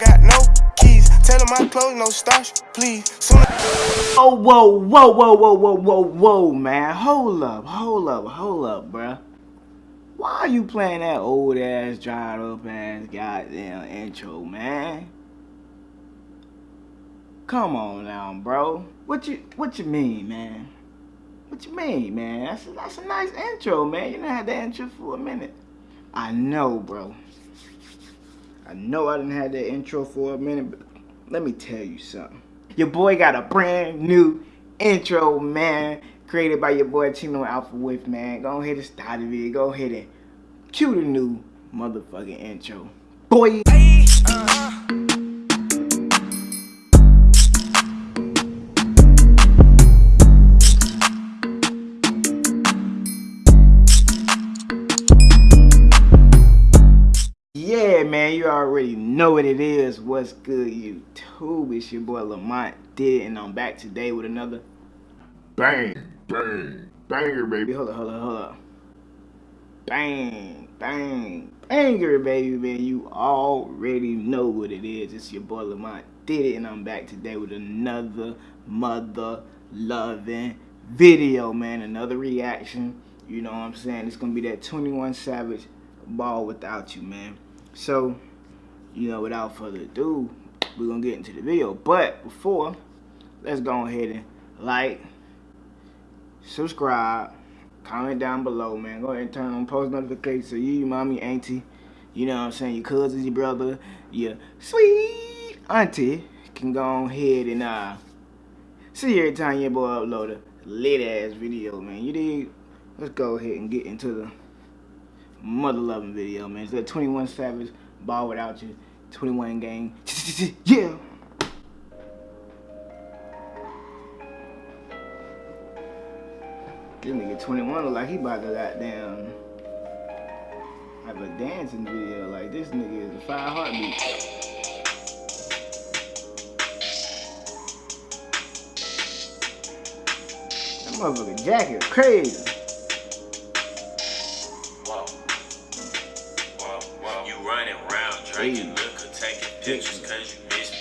got no keys. Tell them my clothes, no starch, please. Soon Oh, whoa, whoa, whoa, whoa, whoa, whoa, whoa, man. Hold up, hold up, hold up, bruh. Why are you playing that old ass, dried up ass goddamn intro, man? Come on now, bro. What you what you mean, man? What you mean, man? That's a, that's a nice intro, man. You done had that intro for a minute. I know, bro. I know I didn't have that intro for a minute, but let me tell you something. Your boy got a brand new intro, man. Created by your boy Chino Alpha With, man. Go ahead and start it. Go ahead and cue the new motherfucking intro. Boy. Yeah, uh-huh. Man, you already know what it is. What's good, YouTube? It's your boy Lamont Did, and I'm back today with another Bang, bang, banger, baby. Hold up, hold up, hold up. Bang, bang, banger, baby, man. You already know what it is. It's your boy Lamont Did It, and I'm back today with another mother loving video, man. Another reaction. You know what I'm saying? It's gonna be that 21 Savage ball without you, man. So, you know, without further ado, we're gonna get into the video. But before, let's go ahead and like, subscribe, comment down below, man. Go ahead and turn on post notifications so you, your mommy, auntie, you know what I'm saying, your cousins, your brother, your sweet auntie can go ahead and uh see every time your boy upload a lit ass video, man. You dig? Let's go ahead and get into the mother loving video, man. It's that 21 Savage ball without you, 21 game. yeah. This nigga 21 look like he about to goddamn have a dancing video. Like this nigga is a five heartbeat. That motherfucker jacket crazy. Pictures cause you miss me.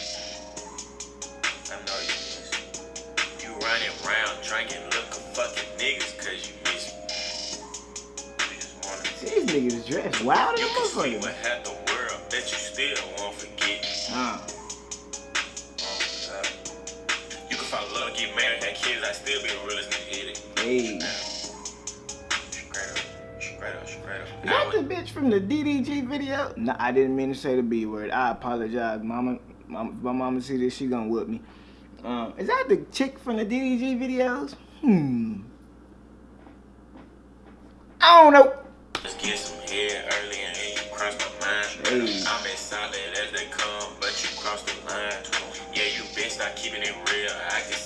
I know you miss me. You running around drinking liquor, fucking niggas cause you miss me. You See, these niggas dressed wild as You a can see motherfucker. what half the world, bet you still won't forget. Uh, Oh, You can fall in love, get married, have kids, I still be the realest nigga hit it. hey. Is that the bitch from the DDG video? No, I didn't mean to say the B word. I apologize, mama. mama if my mama see this, she gonna whip me. Um, is that the chick from the DDG videos? Hmm. I don't know. Let's get some head early and then you cross my mind. Hey. I'm as solid as they come, but you cross the line. Yeah, you been start keeping it real. I can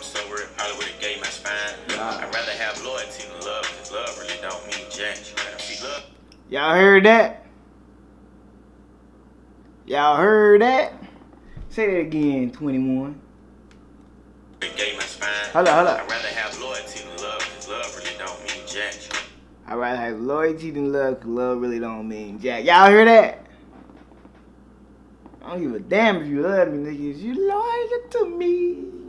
I'm so real. Probably would've gave my spine. Yeah. I'd rather have loyalty than love, cause love really don't mean jack. Y'all heard that? Y'all heard that? Say that again, 21. would've gave my. Hold up, hold up. I'd rather have loyalty than love, cause love really don't mean jack. I'd rather have loyalty than love, cause love really don't mean jack. Y'all hear that? I don't give a damn if you love me, niggas. You loyal to me.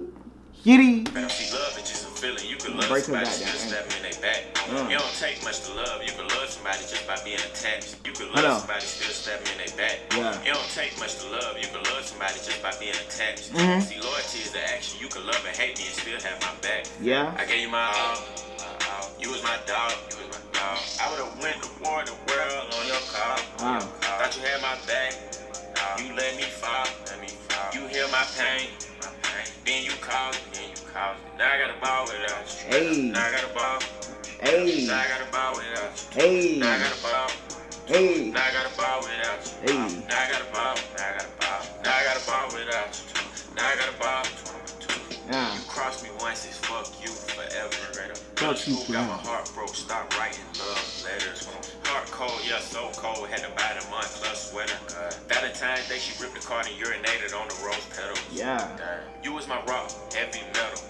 Kitty. See, love is just a feeling. You can Break love her somebody back still down, in their back. Mm. It don't take much to love. You can love somebody just by being attached. You can Hold on. love somebody still stab them in their back. Yeah. It don't take much to love. You can love somebody just by being attached. Mhm. See, loyalty is the action. You can love and hate me and still have my back. Yeah. I gave you my all. You was my dog. You was my dog. I would have went to war the world on your car. Wow. Thought you had my back. You let me fall. Let me fall. You heal my pain. Then you called me. Then you called me. Now I got a ball without you. Hey. Now I got a ball. Hey. Now I got a ball without you. Hey. Now I got a ball. Hey. Now I got a ball without you. Hey. Now I got a ball. Now I got a ball. Now I got a ball without you. Now I got a ball. Yeah. You cross me once, it's fuck you forever. Straight up. Fuck you got my heart broke. Stop writing love letters. Heart cold, yeah, so cold. Had to buy the month plus sweater. Valentine's Day, she ripped the card and urinated on the rose petals. Yeah. You was my rock, heavy metal.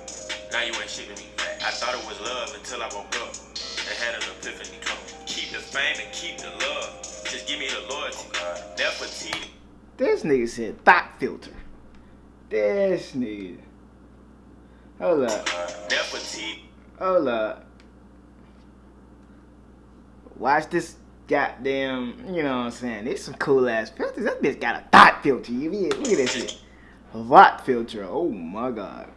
Now you ain't shit to me. I thought it was love until I woke up and had an epiphany come. Keep the fame and keep the love. Just Give me the loyalty. Oh, Nefertiti. This nigga said thought filter. This nigga. Hold up. Oh, Nefertiti. Hold up. Watch this goddamn, you know what I'm saying? There's some cool ass filters. That bitch got a thought filter. You mean, look at that shit. A thought filter. Oh my god.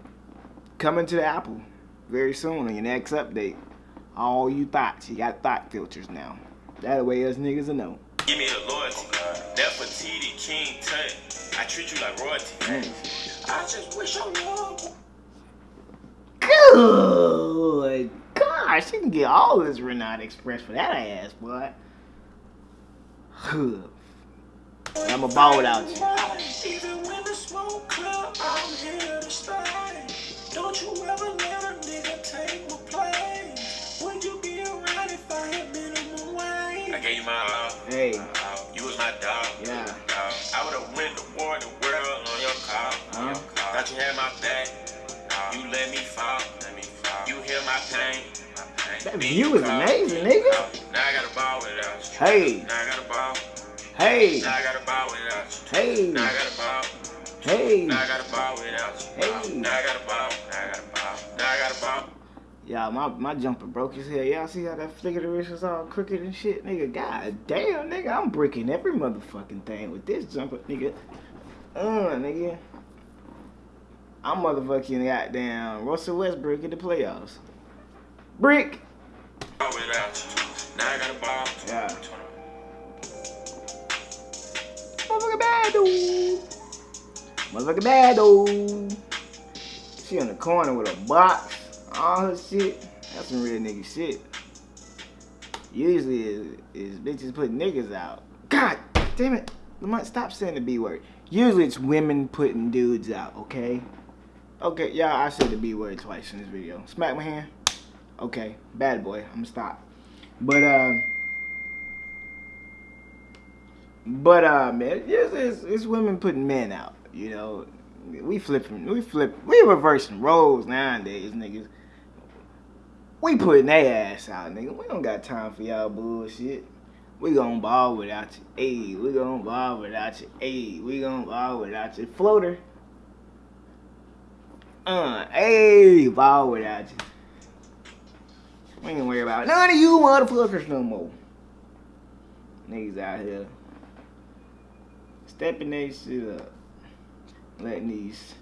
Coming to the Apple very soon on your next update. All you thoughts. You got thought filters now. That way us niggas will know. Give me the loyalty. Nefertiti, King Tut. I treat you like royalty. I just wish I knew. Good gosh, you can get all this Renata Express for that ass, boy. I'ma ball without you. Even when the smoke clear, I'm here to stay. Don't you ever let a nigga take my place. Would you be around if I had minimum wage? I gave you my all. Hey, uh, You was my dog. Yeah. Dog. I would have win the war, the world on your call. Huh? Thought you had my back. You let me fall. Let me fall. You hear my pain. That view is amazing, nigga. Now I got a ball without you. hey, Now I got a ball. hey, Now I got a ball without you. hey, Now I got a ball. hey. Now I got a ball without you. Hey. Now I got a ball. Now I got a ball. Now I got a ball. Y'all, my, my jumper broke his head. Y'all see how that flick of the wrist is all crooked and shit? Nigga, god damn, nigga, I'm breaking every motherfucking thing with this jumper, nigga. Uh, nigga. I'm motherfucking goddamn Russell Westbrook in the playoffs. Brick! Yeah. Motherfucking bad dude. Motherfucking bad dude. She in the corner with a box, all her shit. That's some real nigga shit. Usually is, is bitches putting niggas out. God damn it. Lamont, stop saying the B word. Usually it's women putting dudes out, okay? Okay, y'all, I said the B word twice in this video. Smack my hand. Okay, bad boy. I'm gonna stop. But, uh, but, uh, man, it's, it's, it's women putting men out, you know? We flipping, we flip, we reversing roles nowadays, niggas. We putting their ass out, nigga. We don't got time for y'all bullshit. We gon' ball without you. Ayy, we gon' ball without you. Ayy, we gon' ball without you. Floater. Uh, ayy, ball without you. We ain't worry about none of you motherfuckers no more. Niggas out here stepping they shit up. Letting these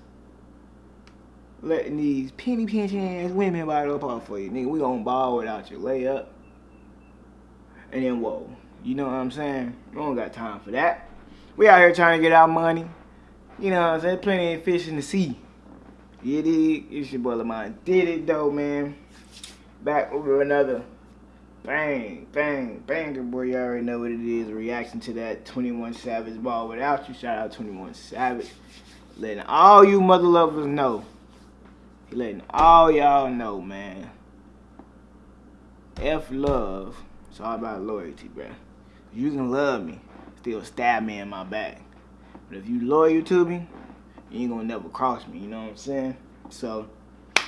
letting these penny pinching ass women bite up off for you. Nigga, we gonna ball without your layup. And then whoa. You know what I'm saying? We don't got time for that. We out here trying to get our money. You know what I'm saying? Plenty of fish in the sea. You dig? It's your boy Lamont. Did it though, man. Back with another bang, bang, banger, boy. You already know what it is. Reaction to that 21 Savage ball without you. Shout out 21 Savage. Letting all you mother lovers know. Letting all y'all know, man. F love. It's all about loyalty, bruh. You can love me, still stab me in my back. But if you loyal to me, you ain't gonna never cross me, you know what I'm saying? So,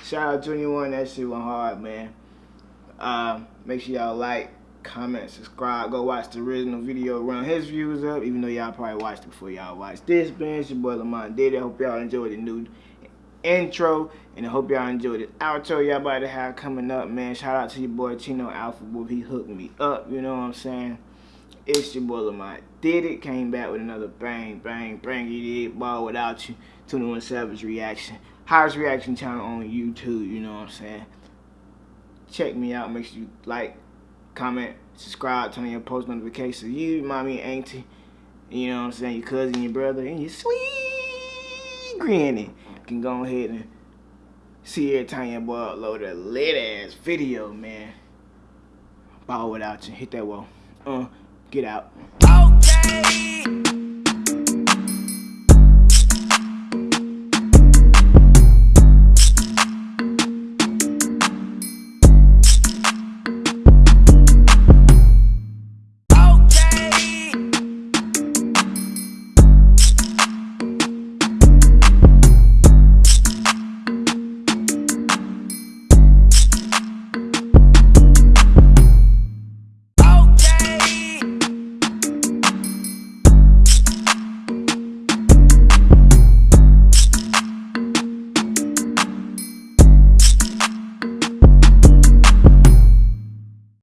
shout out 21, that shit went hard, man. Uh, make sure y'all like, comment, subscribe. Go watch the original video, run his views up, even though y'all probably watched it before y'all watched this. Man, it's your boy Lamont did it. Hope y'all enjoyed the new intro, and I hope y'all enjoyed the outro y'all about to have coming up, man. Shout out to your boy Chino Alpha Wolf. He hooked me up, you know what I'm saying? It's your boy Lamont did it. Came back with another bang, bang, bang. You did ball without you. 21 Savage reaction. Highest reaction channel on YouTube, you know what I'm saying? Check me out. Make sure you like, comment, subscribe, turn on your post notifications. You, mommy, auntie, you know what I'm saying? Your cousin, your brother, and your sweet granny can go ahead and see every time your boy upload a lit ass video, man. Ball without you. Hit that wall. Uh, get out. Okay.